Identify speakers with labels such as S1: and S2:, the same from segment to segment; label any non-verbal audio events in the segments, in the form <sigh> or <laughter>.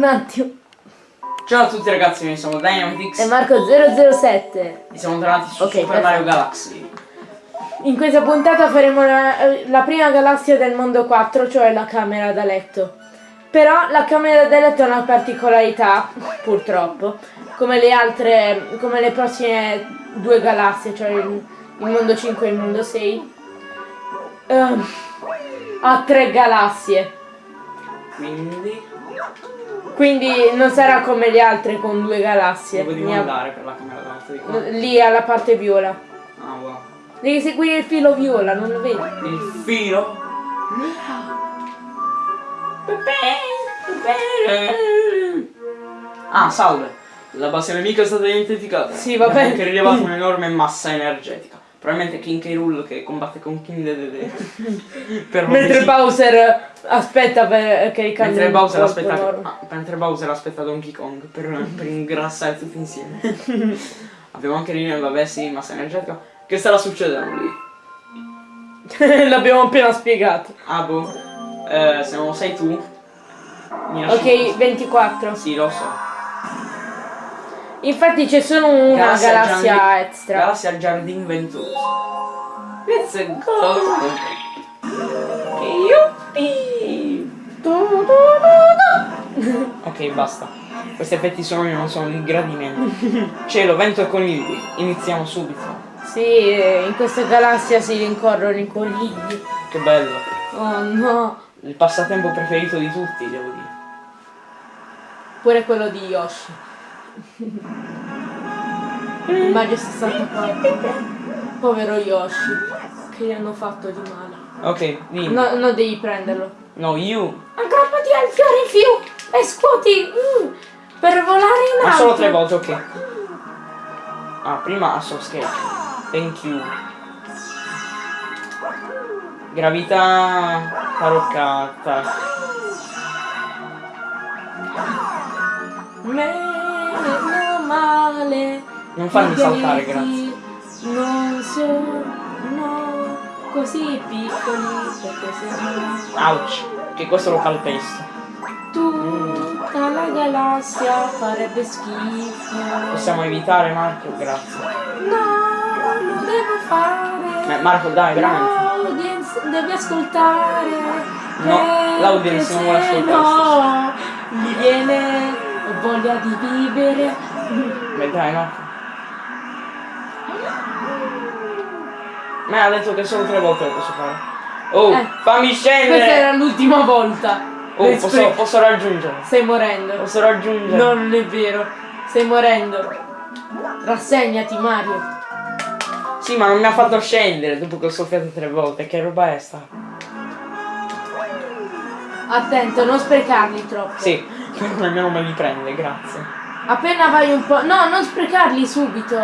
S1: Un attimo.
S2: Ciao a tutti ragazzi, noi siamo Dynamitix
S1: E Marco 007.
S2: e siamo tornati su
S1: Ok,
S2: Super
S1: perfetto.
S2: Mario Galaxy.
S1: In questa puntata faremo la, la prima galassia del mondo 4, cioè la camera da letto. Però la camera da letto ha una particolarità, purtroppo, come le altre, come le prossime due galassie, cioè il, il mondo 5 e il mondo 6. ehm, ha tre galassie.
S2: Quindi
S1: Quindi non sarà come le altre con due galassie.
S2: dove devo andare per la camera d'alto di qua?
S1: Lì alla parte viola.
S2: Ah wow.
S1: Devi seguire il filo viola, non lo vedi?
S2: Il filo. Ah, salve. La base nemica è stata identificata.
S1: Sì, va bene.
S2: anche rilevato un'enorme massa energetica. Probabilmente King K. Rool che combatte con King Dedede. <laughs> per
S1: Mentre. Bowser aspetta per che ricambi
S2: Mentre
S1: un
S2: Bowser aspetta, ah, mentre Bowser aspetta Donkey Kong per, per ingrassare tutti insieme. <laughs> Abbiamo anche lì, vabbè sì, massa energetica. Che starà succedendo lì? <laughs>
S1: L'abbiamo appena spiegato.
S2: Ah boh, eh, se non sei tu.
S1: Ok, 24.
S2: Sì, lo so.
S1: Infatti c'è solo una
S2: Galassia
S1: galassia, extra.
S2: Galassia al giardino ventoso. Let's go! Yuppie! Ok, basta. Questi effetti sonori non sono di gradimento. Cielo, vento e conigli. Iniziamo subito.
S1: Sì, in questa galassia si rincorrono i conigli.
S2: Che bello.
S1: Oh no.
S2: Il passatempo preferito di tutti, devo dire.
S1: Pure quello di Yoshi. Il Mario 64. Povero Yoshi. Che gli hanno fatto di male.
S2: Ok, dimmi.
S1: No, non devi prenderlo.
S2: No, you.
S1: Aggrappati al fiore in più e scuoti mm, per volare in
S2: Ma
S1: alto.
S2: solo tre volte, ok. Ah, prima a soft sketch. Thank you. Gravità taroccata.
S1: Male.
S2: Non farmi saltare,
S1: pianeti Non sono così piccoli perché sennò
S2: Ouch. Che questo lo calpesto.
S1: tutta la galassia farebbe schifo.
S2: Possiamo evitare Marco? Grazie.
S1: No, lo devo fare.
S2: Eh, Marco, dai, veramente.
S1: L'audience deve ascoltare.
S2: No, l'audience non vuole ascoltare,
S1: No, gli viene voglia di vivere.
S2: Beh, dai, Marco. Ma ha detto che solo tre volte lo posso fare. Oh,
S1: Eh,
S2: fammi
S1: Questa
S2: scendere!
S1: era l'ultima volta.
S2: Oh, posso, posso raggiungere.
S1: Stai morendo.
S2: Posso raggiungere.
S1: No, non è vero. Stai morendo. Rassegnati, Mario.
S2: Sì, ma non mi ha fatto scendere dopo che ho soffiato tre volte. Che roba è sta?
S1: Attento, non sprecarli troppo.
S2: Sì, <laughs> però nemmeno me li prende, grazie.
S1: Appena vai un po'. No, non sprecarli subito.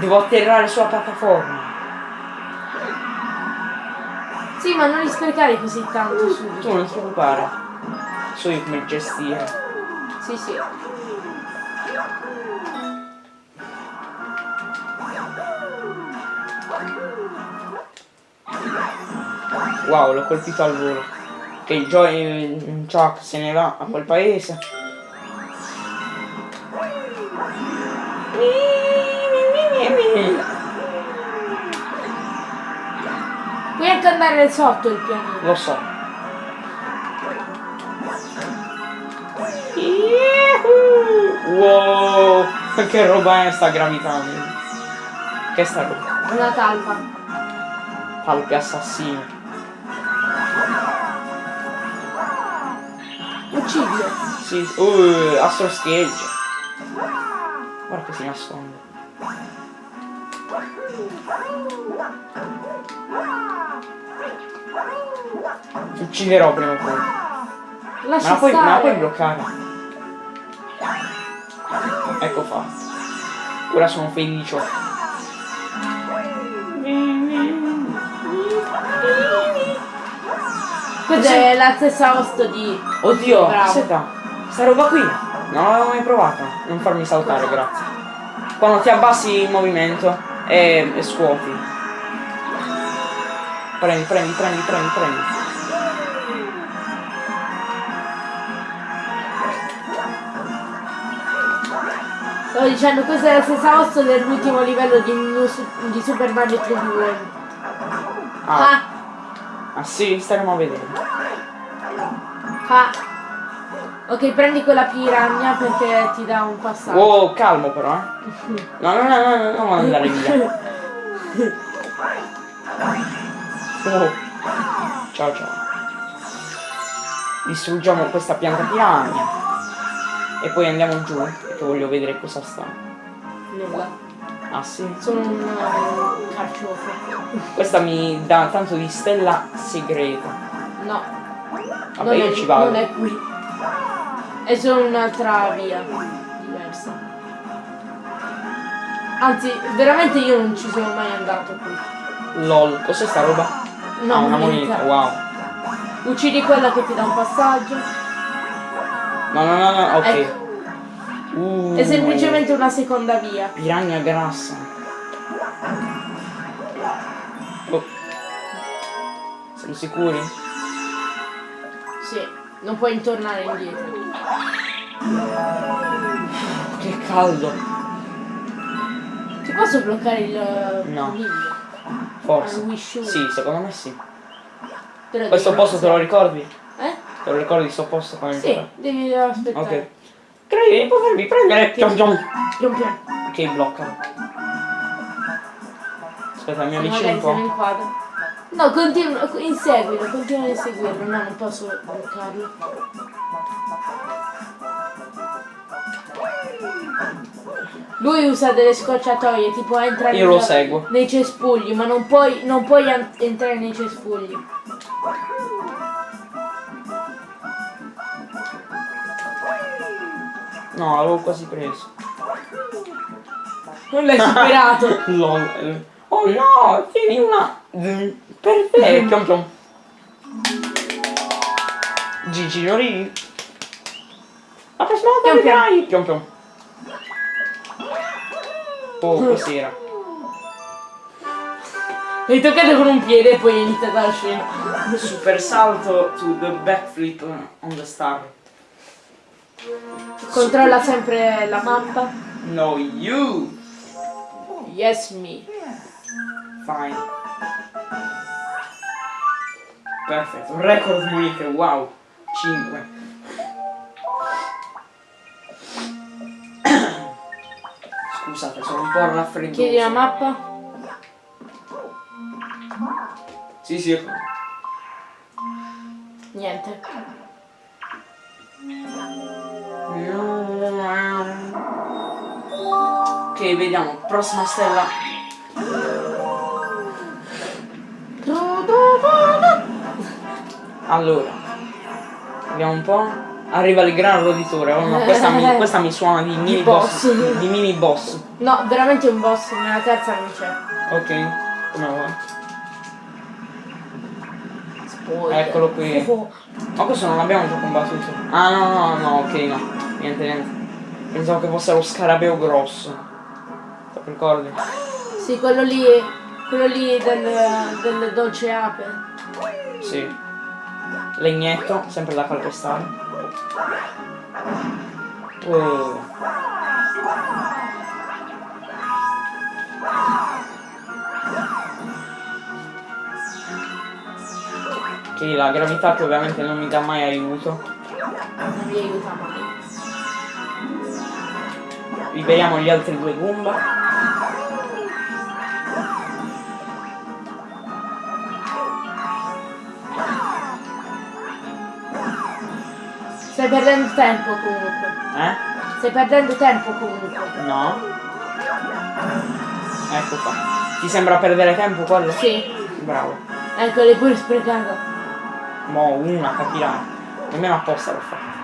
S2: Devo atterrare sulla piattaforma.
S1: Sì, ma non li sprecare così tanto
S2: Tu
S1: subito.
S2: non ti preoccupare. So io come gestire.
S1: Sì, sì.
S2: Wow, l'ho colpito al volo. Che il Joy Chuck se ne va a quel paese.
S1: Puoi anche andare sotto il pianeta.
S2: Lo so. Wow, che roba è sta gravitando? Che sta roba?
S1: Una talpa.
S2: Palpi assassini.
S1: Uccidilo.
S2: Sì, uh, Astro Sketch. Guarda che si nasconde. Ti ucciderò prima o poi. Ma
S1: Lascia
S2: la puoi, ma la puoi bloccare? Ecco fatto. Ora sono felice.
S1: Questa è la stessa host di.
S2: Oddio, aspetta. Sta roba qui. Non l'avevo mai provata. Non farmi saltare, grazie. Quando ti abbassi il movimento e, e scuoti. Premi, premi, premi, premi, premi.
S1: Sto dicendo, questa è la stessa osso dell'ultimo livello di, di, Super Mario 3D
S2: Ah.
S1: ah.
S2: Ah sì, staremo a vedere.
S1: Ah. Ok, prendi quella piranha perché ti dà un passaggio.
S2: Wow, calmo però, eh. <laughs> No, no, no, no, no, non andare via. Oh. Ciao ciao. Distruggiamo questa pianta piranha. E poi andiamo giù, perché voglio vedere cosa sta.
S1: Nulla.
S2: Ah sì?
S1: Sono un uh, carciofo.
S2: Questa mi dà tanto di stella segreta.
S1: No.
S2: Vabbè,
S1: non
S2: io
S1: è,
S2: ci vado.
S1: Non è qui. È solo un'altra via diversa. Anzi, veramente io non ci sono mai andato qui.
S2: LOL, cos'è sta roba?
S1: No,
S2: ah, una
S1: moneta.
S2: wow.
S1: Uccidi quella che ti dà un passaggio.
S2: No, no, no, no, ok.
S1: Ecco.
S2: Uh,
S1: È semplicemente una seconda via.
S2: Piranha grassa. Oh. Siamo sicuri?
S1: Sì, non puoi tornare indietro.
S2: Che caldo.
S1: Ti posso bloccare il
S2: No.
S1: coniglio?
S2: Forse. Sì, secondo me sì.
S1: Però
S2: Questo posto te lo ricordi?
S1: Eh?
S2: Te lo ricordi sto posto come
S1: Sì, devi aspettare.
S2: Ok. Credi di potermi prendere? Piom piom.
S1: Pian piano.
S2: Ok, blocca. Aspetta, mi avvicino un po'.
S1: No, continua, inseguilo, continua a inseguirlo. No, non posso bloccarlo. Lui usa delle scorciatoie, tipo entra
S2: Io lo seguo.
S1: nei cespugli, ma non puoi, non puoi entrare nei cespugli.
S2: No, l'avevo quasi preso.
S1: Non l'hai superato. <laughs>
S2: Oh no, tieni una. Per te, piom piom. Gigi Nori. La prossima volta vedrai. Piom piom. Oh, cos'era?
S1: Hai toccato con un piede e poi hai iniziato la scena.
S2: Super salto to the backflip on the star.
S1: Controlla sempre la mappa.
S2: No, you.
S1: Yes, me.
S2: Fine. Perfetto, record monete, wow. 5. Scusate, sono un po' raffreddoso.
S1: Chiedi la mappa.
S2: Sì, sì, ecco.
S1: Niente.
S2: Ok, vediamo, prossima stella. Allora, vediamo un po'. Arriva il gran roditore. Oh no, questa mi, <laughs> questa mi suona di mini boss.
S1: boss.
S2: Di mini boss.
S1: No, veramente un boss, nella terza non c'è.
S2: Ok, come vuoi.
S1: Spoiler.
S2: Eccolo qui.
S1: Oh,
S2: Ma questo non l'abbiamo già combattuto. Ah no no no ok no. Niente niente. Pensavo che fosse lo scarabeo grosso. Lo ricordi?
S1: Sì, quello lì, quello lì del, del dolce ape.
S2: Sì. Legnetto, sempre da calpestare. Oh. Ok, la gravità che ovviamente non mi dà mai aiuto.
S1: Non mi aiuta mai.
S2: Liberiamo gli altri due Goomba.
S1: Stai perdendo tempo comunque.
S2: Eh?
S1: Stai perdendo tempo comunque.
S2: No. Ecco qua. Ti sembra perdere tempo quello?
S1: Sì.
S2: Bravo.
S1: Ecco, l'hai pure sprecata.
S2: Mo una capirai. Nemmeno apposta l'ho fatto.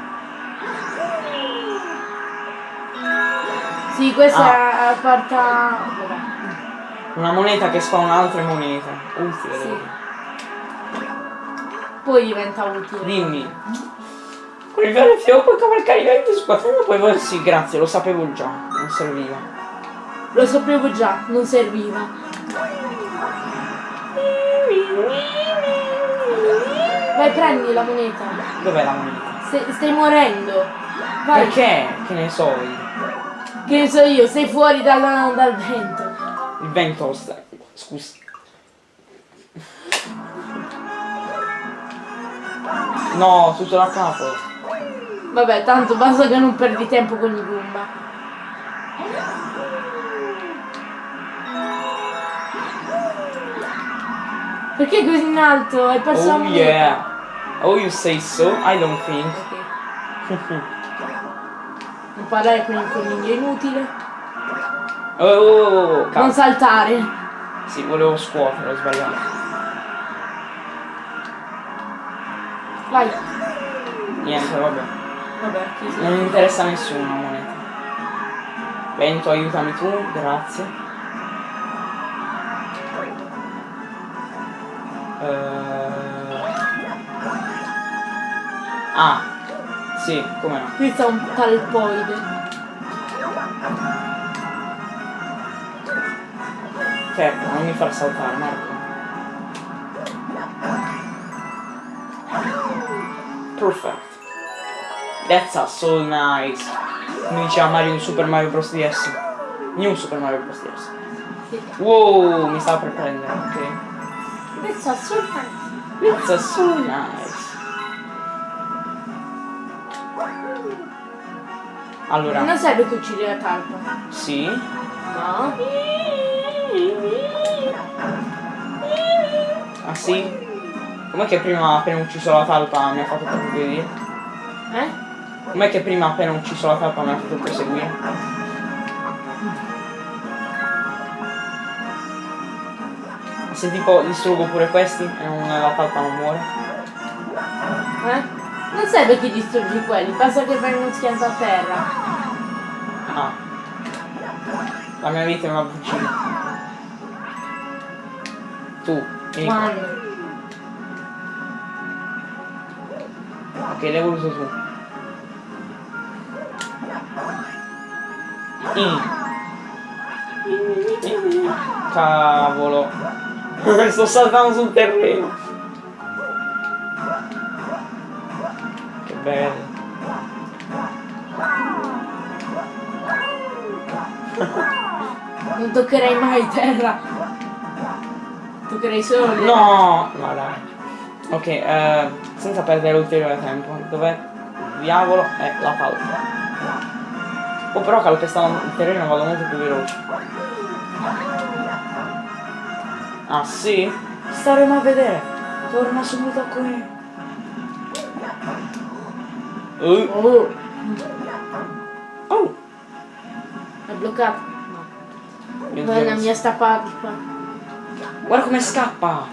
S1: Sì, questa
S2: Ah.
S1: è porta...
S2: Una moneta che spawna altre monete. Utile.
S1: Sì. Poi diventa utile.
S2: Dimmi. Con il vero figlio puoi cavalcare i venti squadroni poi voi sì, grazie, lo sapevo già. Non serviva.
S1: Lo sapevo già, non serviva. Vai, prendi la moneta.
S2: Dov'è la moneta?
S1: Stai, stai morendo. Vai.
S2: Perché? Che ne so io.
S1: Che ne so io, sei fuori dal, dal vento.
S2: Il vento sta. Scusa. No, tutto da capo.
S1: Vabbè, tanto basta che non perdi tempo con i Goomba. Perché così in alto? Hai perso la
S2: Oh
S1: moneta.
S2: yeah. Oh you say so? I don't think.
S1: Ok. Non parlare con il coniglio è inutile.
S2: Oh, oh, oh, oh,
S1: Non saltare.
S2: Sì, volevo scuotere, ho sbagliato.
S1: Vai.
S2: Niente, vabbè.
S1: Vabbè, chi si-
S2: Non interessa a nessuno la moneta. Vento, aiutami tu, grazie. Eh... Ah, sì, come no.
S1: Qui sta un talpoide.
S2: Certo, non mi far saltare, Marco. Perfect. That's so nice. Come diceva Mario in Super Mario Bros. DS. New Super Mario Bros. DS. Wow, mi stava per prendere, ok.
S1: Adesso assolutamente.
S2: That's a so nice. Allora,
S1: Non serve che uccidi la talpa.
S2: sì.
S1: No.
S2: Ah sì? Com'è che prima appena ucciso la talpa mi ha fatto proseguire?
S1: Eh?
S2: Com'è che prima appena ucciso la talpa mi ha fatto proseguire? Se tipo distruggo pure questi e non, la talpa non muore?
S1: Eh? Non serve che distruggi quelli, basta che uno schianto a terra.
S2: Ah. La mia vita è una bugia. Tu, vieni qua.
S1: Quando?
S2: Ok, l'hai voluto tu. Mm. Cavolo. <laughs> Sto saltando sul terreno. Che bello.
S1: Non toccherei mai terra. Toccherei solo le...
S2: No! No dai. Ok, eh, senza perdere ulteriore tempo. Dov'è? Diavolo è la talpa. Oh però calpestando il terreno vado molto più veloce. Ah sì? Staremo a vedere. Torna subito qui. Uh,
S1: Oh,
S2: oh.
S1: è bloccato. No. Vai la mia stappa.
S2: Guarda come scappa!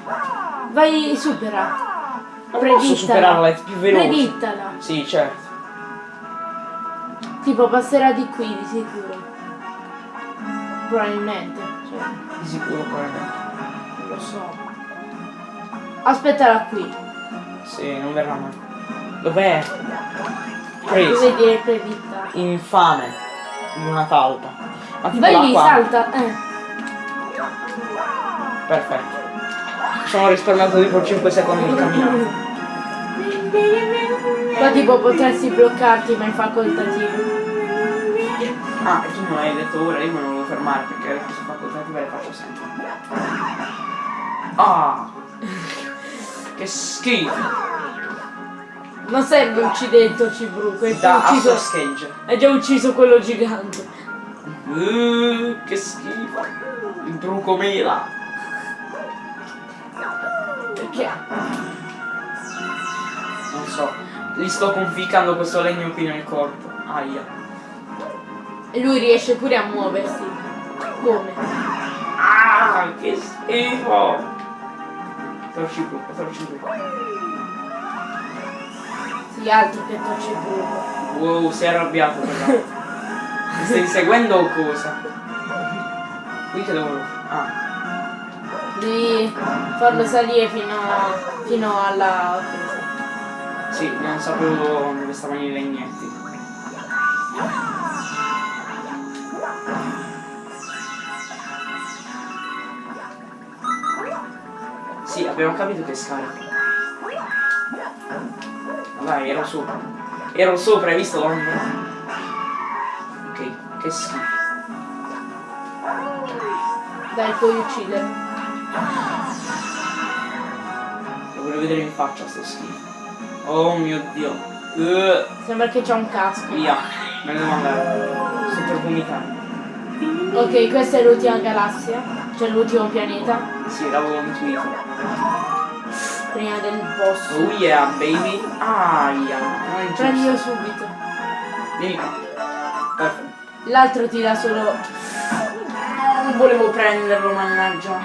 S1: Vai, supera.
S2: Non posso superarla, è più veloce.
S1: Predittala.
S2: Sì, certo.
S1: Tipo passerà di qui di sicuro. Probabilmente. Cioè,
S2: Di sicuro probabilmente.
S1: non lo so. Aspettala qui.
S2: Sì, non verrà mai. Dov'è?
S1: Dove
S2: Preso.
S1: dire preditta?
S2: Infame. In una talpa. Ma tipo
S1: Vai lì, salta. Eh.
S2: Perfetto. Sono risparmiato tipo 5 secondi di <clears throat> camminata.
S1: Qua tipo potresti bloccarti ma è facoltativo.
S2: Ah, e tu non hai detto ora, io me ne volevo fermare perché le cose facoltative le faccio sempre. Ah! Che schifo!
S1: Non serve uccidere il tocibruco, è già
S2: Da
S1: ucciso. È già ucciso quello gigante.
S2: Uh, che schifo! Il trucco mela!
S1: Perché?
S2: Non so. Gli sto conficcando questo legno qui nel corpo. Aia.
S1: E lui riesce pure a muoversi. Come?
S2: Ah, che schifo! Torci bruco, torci bruco.
S1: Sì, altro che tocibruco.
S2: Wow, sei arrabbiato però. Mi stai seguendo o cosa? Qui che devo... Ah.
S1: Di farlo salire fino, a, fino alla.
S2: Sì, non sapevo dove stavano i legnetti. Sì, abbiamo capito che scarica. Vai, ero sopra. Ero sopra, hai visto l'ombra? Ok, Che schifo.
S1: Dai, puoi uccidere.
S2: Lo voglio vedere in faccia sto schifo. Oh mio dio. Uh,
S1: Sembra che c'ha un casco.
S2: via. Me ne devo andare. Sto per vomitare.
S1: Ok, questa è l'ultima galassia. Cioè l'ultimo pianeta.
S2: Sì, l'avevo intuito.
S1: Prima del boss.
S2: Oh yeah, baby. È giusto.
S1: Prendilo subito.
S2: Vieni qua. Perfetto.
S1: L'altro ti dà solo.
S2: Non volevo prenderlo, mannaggia.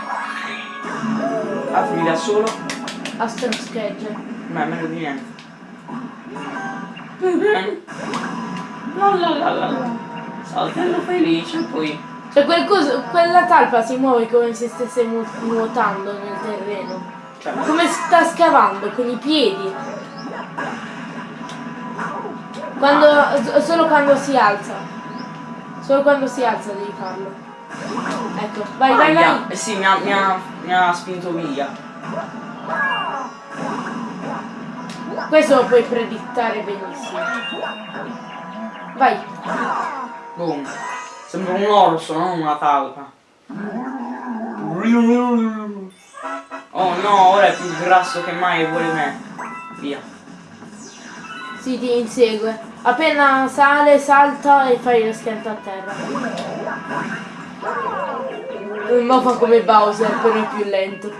S2: L'altro mi dà solo.
S1: Astro schegge.
S2: Ma è meglio di niente. La la la la la. Saltello felice, poi.
S1: Cioè quel coso- quella talpa si muove come se stesse mu- nuotando nel terreno.
S2: Cioè,
S1: Come sta scavando con i piedi. Quando, s- solo quando si alza. Solo quando si alza devi farlo. Ecco, vai, vai,
S2: Aia.
S1: vai.
S2: Eh sì, mi ha, mi ha- mi ha spinto via.
S1: Questo lo puoi predittare benissimo. Vai.
S2: Boom. Sembra un orso, non una talpa. Oh no, ora è più grasso che mai e vuole me. Via.
S1: Si ti insegue. Appena sale, salta e fai lo schianto a terra. Mo fa come Bowser, però è più lento.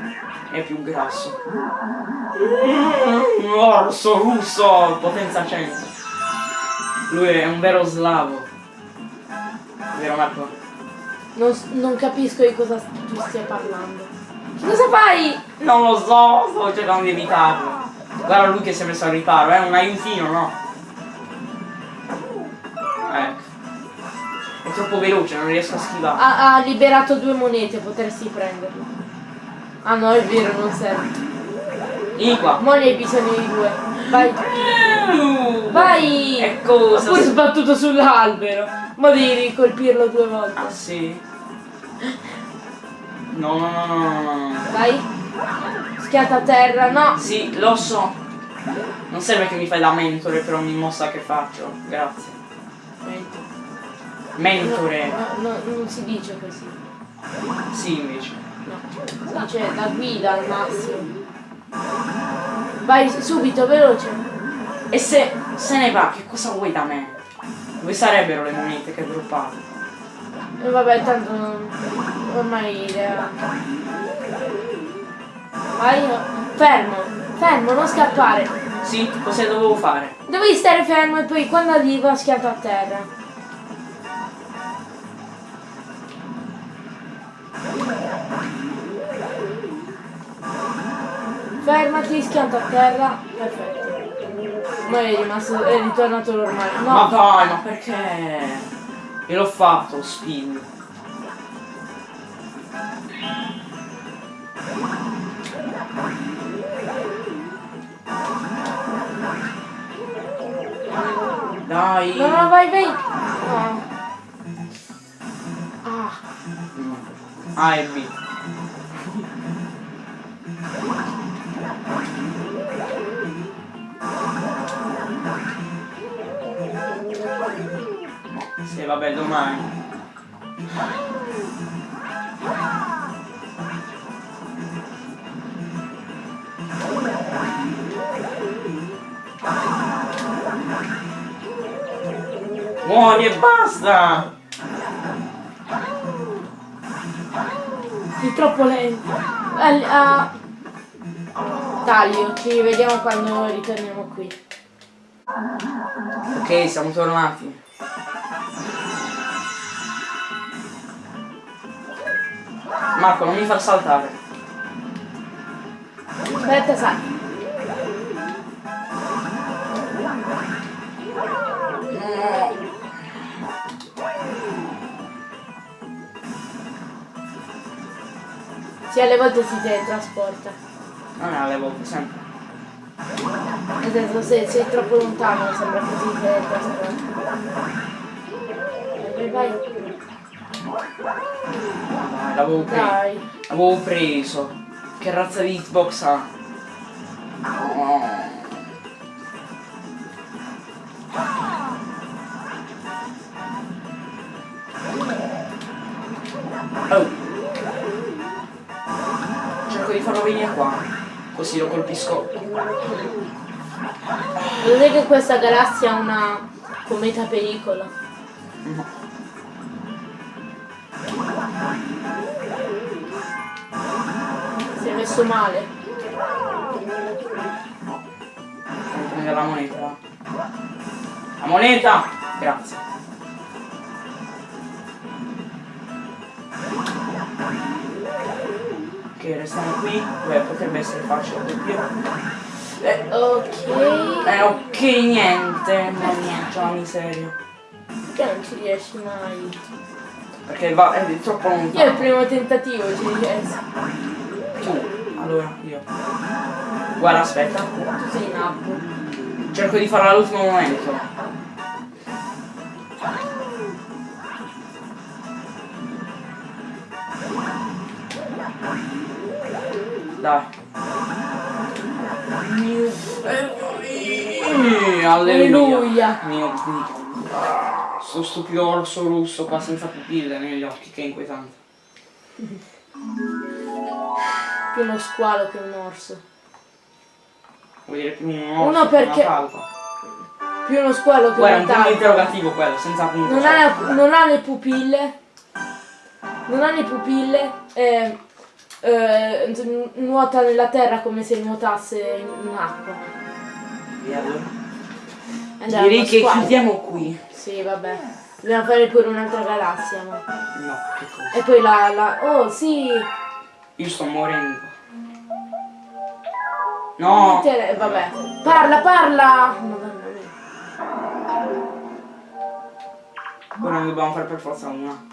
S2: È più grasso. Un orso russo, potenza 100. Lui è un vero slavo. Vero Marco?
S1: Non, non capisco di cosa tu stia parlando. Che cosa fai?
S2: Non lo so, sto cercando di evitarlo. Guarda lui che si è messo al riparo, è un aiutino, no? Ecco. È troppo veloce, non riesco a schivare.
S1: Ha, ha liberato due monete, potresti prenderlo. Ah no, è vero, non serve.
S2: Qua.
S1: Mo ne hai bisogno di due. Vai. Vai!
S2: E cosa?
S1: Ho pure sbattuto sull'albero. Ma devi colpirlo due volte.
S2: Ah sì? No, no, no, no, no, no, no.
S1: Vai. Schiata a terra. No.
S2: Sì, lo so. Non serve che mi fai da mentore per ogni mossa che faccio. Grazie.
S1: No,
S2: Mentore.
S1: no, no, non si dice così.
S2: Sì, invece.
S1: No. Si dice la guida al massimo. Vai subito, veloce.
S2: E se se ne va, che cosa vuoi da me? Dove sarebbero le monete che hai droppato?
S1: E vabbè, tanto non... ormai idea. Vai, fermo, fermo, non scappare.
S2: Sì, cosa dovevo fare?
S1: Devi stare fermo e poi quando arriva schianto a terra. Fermati, schianto a terra. Perfetto. Ma è rimasto, è ritornato normale. No,
S2: Ma vai, ma perché? Io l'ho fatto, spin. Dai.
S1: no, no, vai, vai. No. Ah,
S2: A e B. vabbè, domani. Muori e basta!
S1: sei troppo lento. Al- ah. Taglio, ci rivediamo quando ritorniamo qui.
S2: Ok, siamo tornati. Marco, non mi far saltare.
S1: Aspetta, sai. Sì, alle volte si teletrasporta.
S2: Non è alle volte, sempre.
S1: Nel senso, se sei troppo lontano sembra che si teletrasporta. Vai, vai,
S2: l'avevo preso. L'avevo preso. Che razza di hitbox ha? Oh. Oh. Cerco di farlo venire qua. Così lo colpisco.
S1: Vedete che questa galassia ha una cometa pericolo.
S2: No.
S1: Messo male.
S2: Prendere la moneta. La moneta! Grazie. Ok, restiamo qui. Beh, potrebbe essere facile doppio. Eh,
S1: Ok.
S2: eh, ok, niente. Mannaggia la miseria.
S1: Perché non ci riesci mai?
S2: Perché va, è troppo
S1: Io al
S2: lontano.
S1: primo tentativo ci riesco.
S2: Tu. Allora, io. Guarda, aspetta.
S1: Sei nabbo.
S2: Cerco di farlo all'ultimo momento. Dai. Eh, Alleluia.
S1: Alleluia.
S2: Mio Dio. Sto stupido orso russo qua senza pupille negli occhi, che inquietante. <laughs>
S1: Più uno squalo che un orso.
S2: Vuol dire più un
S1: Uno
S2: orso che
S1: perché-
S2: una talpa.
S1: Più uno squalo che
S2: Guarda, è
S1: un
S2: un punto
S1: talpa.
S2: interrogativo quello, senza punto.
S1: Non ha, non ha le pupille. Non ha le pupille. E, eh, n- nuota nella terra come se nuotasse in, in acqua.
S2: E allora?
S1: È
S2: Direi
S1: uno
S2: che
S1: squalo.
S2: chiudiamo qui.
S1: Sì, vabbè. Dobbiamo fare pure un'altra galassia, ma.
S2: No, che cosa?
S1: E poi la, la. Oh sì!
S2: Io sto morendo. No!
S1: Te- Vabbè. Parla, parla!
S2: Ora ne dobbiamo fare per forza una.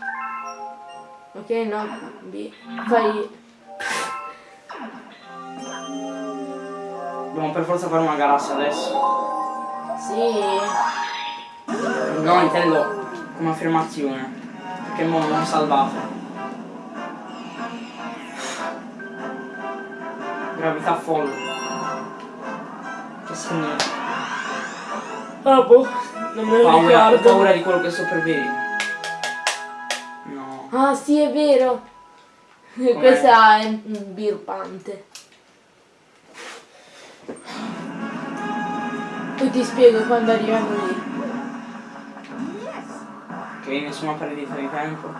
S1: Ok, no. B. Fai.
S2: Dobbiamo per forza fare una galassia adesso.
S1: Sì.
S2: No, intendo come affermazione. Perché mo non salvate. Gravità folle. Che significa?
S1: Ah, boh. Non me lo
S2: Paura, ho
S1: ricordo.
S2: paura di quello che sto per vedere. No.
S1: Ah, sì, è vero. Questa è birbante. Poi ti spiego quando arriviamo lì.
S2: Ok, nessuna perdita di tempo.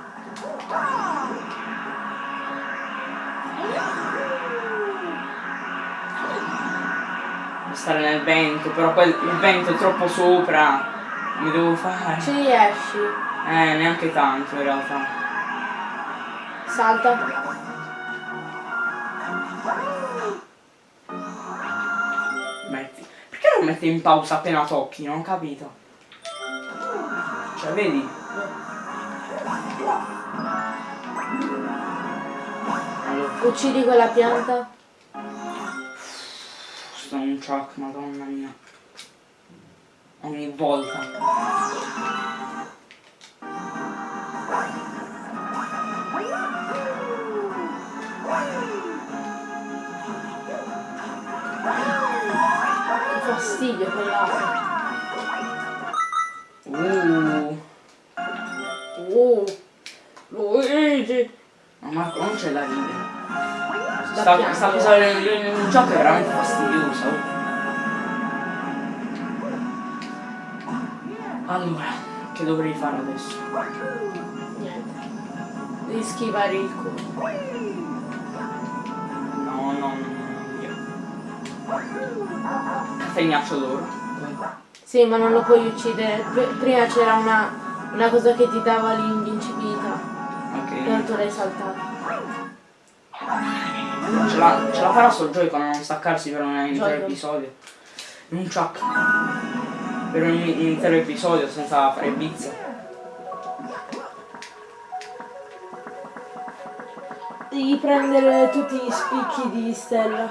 S2: Stare nel vento, però quel, il vento è troppo sopra. Mi devo fare.
S1: Ci riesci.
S2: Eh, neanche tanto in realtà.
S1: Salta.
S2: Metti. Perché non metti in pausa appena tocchi? Non ho capito. Cioè, vedi? Allora,
S1: Uccidi quella pianta.
S2: Sto un shock, madonna mia. Ogni volta.
S1: Che fastidio quell'acqua.
S2: Uh,
S1: Oh. Luigi.
S2: ma Marco non c'è da ridere.
S1: Da
S2: Sta, sta in un gioco è veramente fastidiosa. Allora, che dovrei fare adesso?
S1: Niente. Devi schivare il culo.
S2: No, no, no, no, via. Catenaccio d'oro.
S1: Sì, ma non lo puoi uccidere. Pr- prima c'era una, una cosa che ti dava l'invincibilità.
S2: Ok.
S1: Tanto l'hai saltata.
S2: Ce la, ce la farà sto Joy-Con a non staccarsi per un intero episodio. Un chuck. Per un, intero episodio senza fare bizze.
S1: Devi prendere tutti gli spicchi di Stella.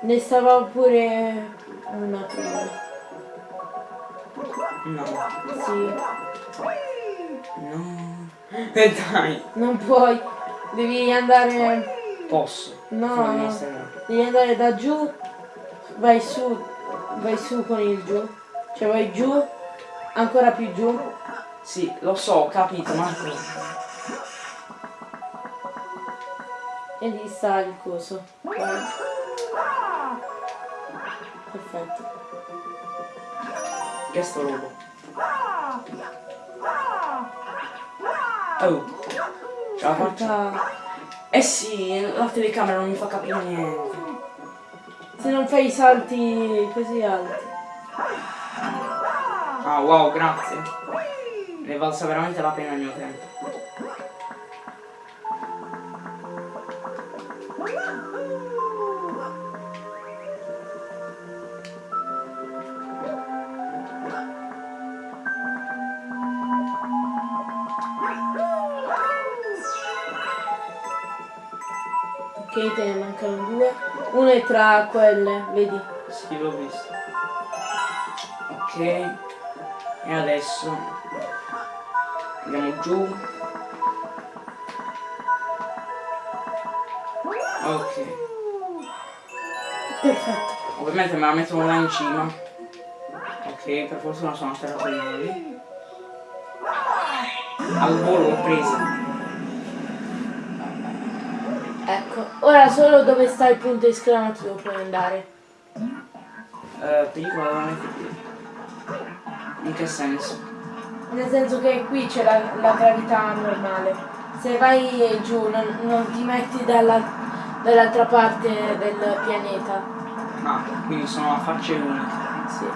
S1: Ne stava pure una prima.
S2: No.
S1: Sì.
S2: No. <laughs> E dai.
S1: Non puoi. Devi andare.
S2: Posso.
S1: No. Devi andare da giù. Vai su. Vai su con il giù. Cioè vai giù. Ancora più giù.
S2: Sì, lo so, ho capito, Marco.
S1: E lì sta il coso. Guarda. Perfetto.
S2: Che sto robo? Oh. Ce la faccio? Eh sì, la telecamera non mi fa capire niente.
S1: Se non fai i salti così alti.
S2: Ah wow, grazie. Ne è valsa veramente la pena il mio tempo.
S1: Tra quelle, vedi?
S2: Sì, l'ho visto. Ok. E adesso andiamo giù. Ok.
S1: Perfetto.
S2: Ovviamente me la mettono là in cima. Ok, per fortuna sono atterrato ieri. Al volo l'ho presa.
S1: Ecco, ora solo dove sta il punto esclamativo puoi andare.
S2: Eh, pellicola veramente qui. In che senso?
S1: Nel senso che qui c'è la, la gravità normale. Se vai giù non, non ti metti dalla- dall'altra parte del pianeta.
S2: Ah, quindi sono a facce uniche.
S1: Sì.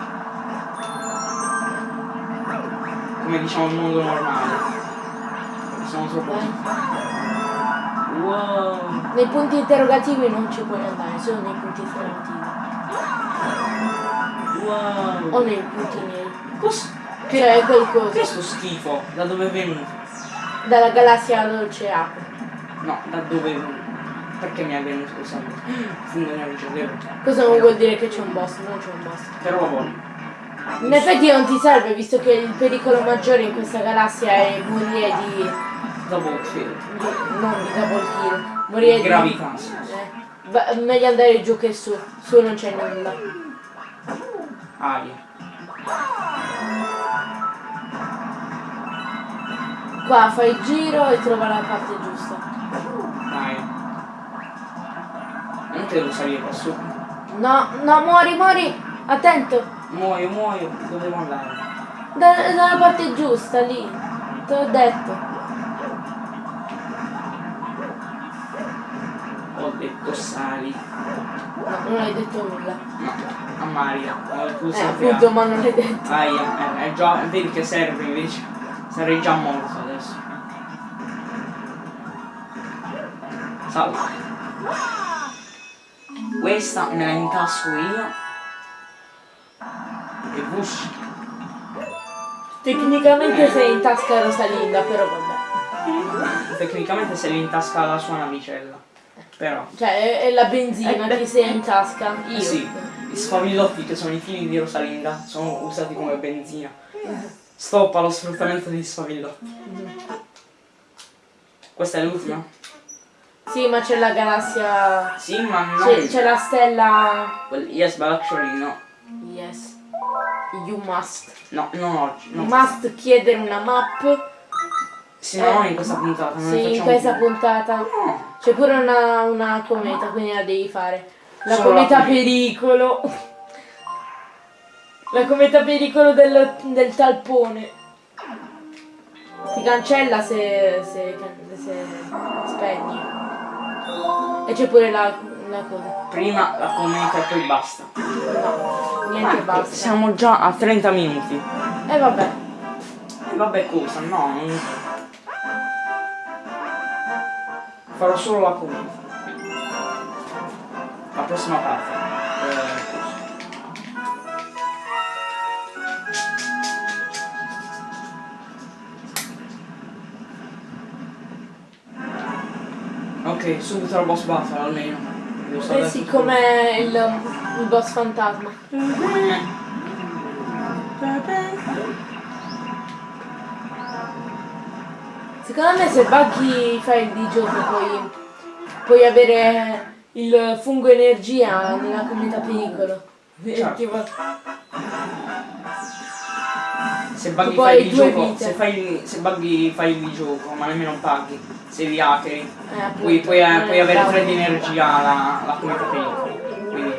S2: Come diciamo il mondo normale. Sono troppo
S1: Eh.
S2: Wow.
S1: Nei punti interrogativi non ci puoi andare, solo nei punti esclamativi.
S2: Wow.
S1: O nei punti neri.
S2: Cos-
S1: Cioè quel
S2: Che è
S1: coso.
S2: sto schifo? Da dove è venuto?
S1: Dalla galassia dolce acqua.
S2: No, da dove è venuto? Perché mi è venuto questa cosa? Fungo nel ricevevo.
S1: Cosa non vuol dire che c'è un boss? Non c'è un boss.
S2: Però voglio.
S1: In effetti non ti serve, visto che il pericolo maggiore in questa galassia è morire di.
S2: Double kill.
S1: di double kill. Morire di.
S2: Gravità.
S1: Eh, meglio andare giù che su. Su non c'è nulla.
S2: Aria.
S1: Qua fai il giro e trova la parte giusta.
S2: Dai. Non te devo salire qua su.
S1: No, no, muori, muori! Attento!
S2: Muoio, muoio. Dove devo andare?
S1: Da- dalla parte giusta, lì. Te l'ho detto.
S2: Ho detto sali.
S1: No, non hai detto nulla.
S2: No, a il
S1: Eh,
S2: pulso
S1: appunto, ma non hai detto.
S2: Aia, eh, è già, vedi che serve invece. Sarei già morto adesso. Salve. Questa me la intasco io. E push.
S1: Tecnicamente sei in tasca a Rosalinda, però vabbè.
S2: Tecnicamente se li intasca la sua navicella. Però.
S1: Cioè, è, è la benzina
S2: Eh,
S1: che sei in tasca. Io.
S2: Eh sì, i sfavillotti che sono i figli di Rosalinda sono usati come benzina. Stop allo sfruttamento degli sfavillotti. Questa è l'ultima?
S1: Sì, ma c'è la galassia.
S2: Sì, ma non...
S1: C'è, la stella.
S2: Well, yes, but actually no.
S1: Yes. You must.
S2: No, non oggi. No.
S1: must chiedere una map.
S2: Sì, ma non in questa puntata. Non
S1: Sì, in questa
S2: più.
S1: puntata.
S2: No.
S1: C'è pure una, una cometa, quindi la devi fare. La
S2: Solo la
S1: cometa
S2: cometa.
S1: pericolo. La cometa pericolo del, del talpone. Si cancella se, se, se spegni. E c'è pure la, la cosa.
S2: Prima la cometa e poi basta.
S1: No, niente
S2: Ecco,
S1: basta.
S2: Siamo già a 30 minuti.
S1: E vabbè.
S2: E vabbè cosa, no. non- Farò solo la cometa. La prossima parte. Ok, subito la boss battle almeno.
S1: Eh sì, come il, il boss fantasma. <laughs> Secondo me se buggy fai di gioco puoi, puoi avere il fungo energia nella cometa pericolo.
S2: Certo.
S1: Tipo-
S2: Se buggy
S1: Tipo
S2: fai il gioco, se fai se buggy fai il gioco, ma nemmeno paghi, se vi hackeri,
S1: Eh,
S2: puoi, puoi, puoi avere
S1: bravo.
S2: 3 di energia la, la comunità finita. Quindi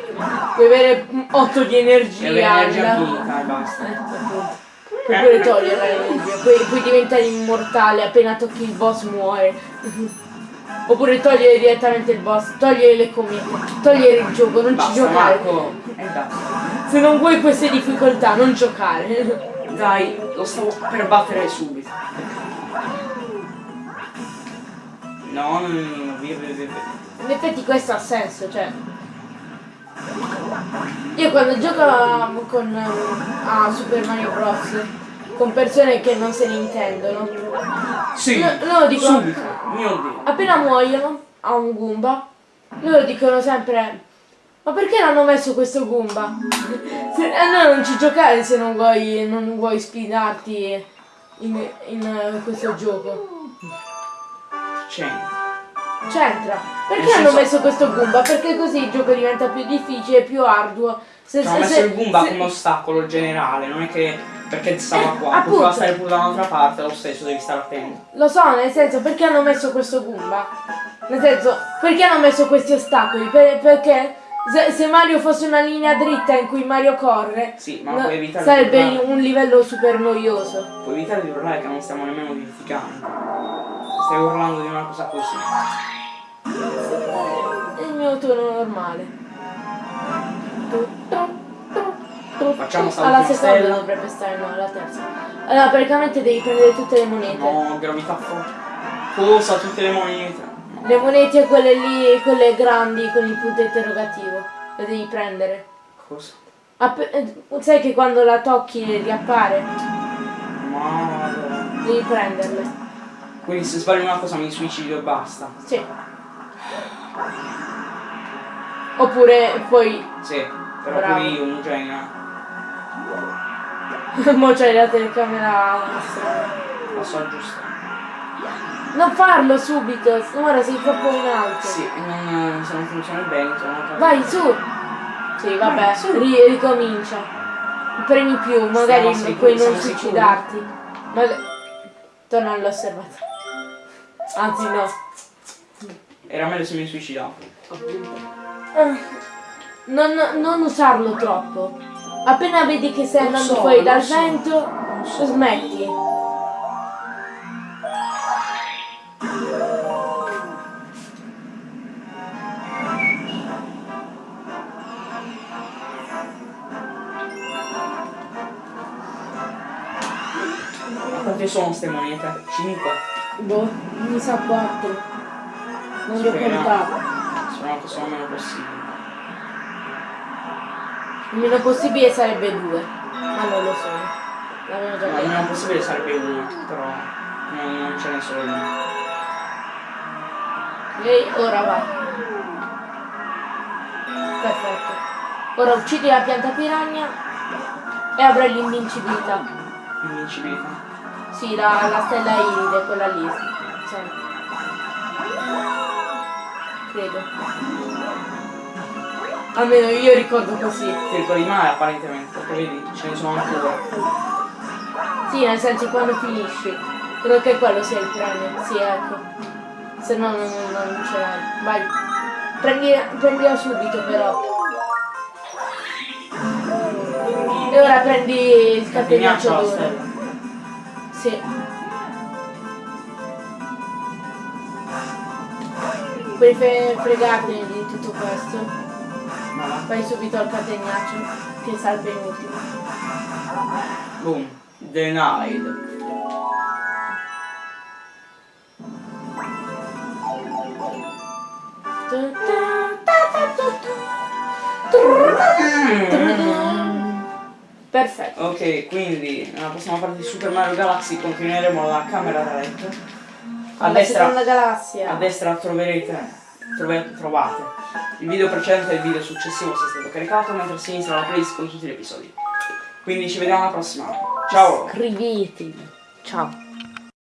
S1: Puoi avere 8 di energia.
S2: avere energia finita e basta.
S1: Eh. Puoi pure togliere l'energia, poi, puoi diventare immortale, appena tocchi il boss muore. Oppure togliere direttamente il boss, togliere le comete, togliere il gioco, non ci
S2: Basta
S1: giocare.
S2: Marco. E basta.
S1: Se non vuoi queste difficoltà, non giocare.
S2: Dai, lo stavo per battere subito. No, no, no, no, via, via, via. via.
S1: In effetti questo ha senso, cioè. Io quando gioco con, a Super Mario Bros. con persone che non se ne intendono,
S2: Sì,
S1: No, loro dicono-
S2: subito.
S1: Appena muoiono a un Goomba, loro dicono sempre ma perché l'hanno messo questo Goomba? <laughs> Se, no, non ci giocare se non vuoi, non vuoi sfidarti in, in, questo gioco.
S2: C'è.
S1: C'entra. Perché
S2: Nel
S1: hanno messo questo Goomba? Perché così il gioco diventa più difficile, più arduo. Se,
S2: Ci hanno messo il Goomba come ostacolo generale, non è che perché stava
S1: Eh,
S2: qua,
S1: appunto.
S2: poteva stare pure da un'altra parte, lo stesso devi stare attento.
S1: Lo so, nel senso, perché hanno messo questo Goomba? Nel senso, perché hanno messo questi ostacoli? Per- perché se, se Mario fosse una linea dritta in cui Mario corre,
S2: Sì, ma
S1: no, sarebbe un livello super noioso.
S2: Puoi evitare di urlare che non stiamo nemmeno litigando. Stai urlando di una cosa così.
S1: Il mio turno normale.
S2: Facciamo sta
S1: Alla seconda
S2: stella.
S1: dovrebbe stare, no, alla terza. Allora, praticamente devi prendere tutte le monete.
S2: No, gravità forte. Cosa? Tutte le monete.
S1: Le monete quelle lì, quelle grandi con il punto interrogativo. Le devi prendere.
S2: Cosa?
S1: App- eh, sai che quando la tocchi riappare?
S2: Madonna.
S1: Devi prenderle.
S2: Quindi se sbagli una cosa mi suicido e basta.
S1: Sì. Oppure poi.
S2: Sì, però
S1: Bravo.
S2: pure io un genio. <laughs>
S1: Mo c'hai la telecamera.
S2: La so aggiustare.
S1: Non farlo subito, ora sei troppo in alto.
S2: Sì, non, se non funziona bene, sono.
S1: Vai su! Sì, vabbè,
S2: Vai, su.
S1: ri- ricomincia. Premi più, magari puoi non suicidarti. Maga- Torna all'osservatorio. Anzi no.
S2: Era meglio se mi suicidavo.
S1: Eh, Non, non usarlo troppo. Appena vedi che stai andando
S2: so,
S1: fuori dal
S2: so,
S1: vento,
S2: so.
S1: smetti.
S2: Quante sono ste monete? 5?
S1: Boh, mi sa 4. Non li ho contato.
S2: Speriamo che sono meno possibile.
S1: Il meno possibile sarebbe 2. Ma non lo sono. L'avevo già
S2: No, il
S1: detto.
S2: meno possibile sarebbe uno, però non, non ce n'è solo uno.
S1: Ok, ora va. Perfetto. Ora uccidi la pianta piranha e avrai l'invincibilità.
S2: Invincibilità.
S1: Sì, la, la stella iride, quella lì. Sempre. Credo. Almeno io ricordo così.
S2: Ti ricordi male apparentemente, perché vedi, ce ne sono ancora.
S1: Sì, nel senso quando finisci. Credo che quello sia il premio. Sì, ecco. Se no non, non ce l'hai. Vai. Prendi, prendila subito però. E ora prendi il d'oro. Sì. Puoi fre- di tutto questo. Fai subito il catenaccio, che sarà il penultimo.
S2: Boom. Denied.
S1: Perfetto.
S2: Ok, quindi nella prossima parte di Super Mario Galaxy continueremo la camera da letto. A
S1: Alla seconda
S2: destra,
S1: galassia.
S2: a destra troverete, trove- trovate il video precedente e il video successivo se è stato caricato, mentre a sinistra la playlist con tutti gli episodi. Quindi ci vediamo alla prossima. Ciao!
S1: Iscrivetevi. Ciao.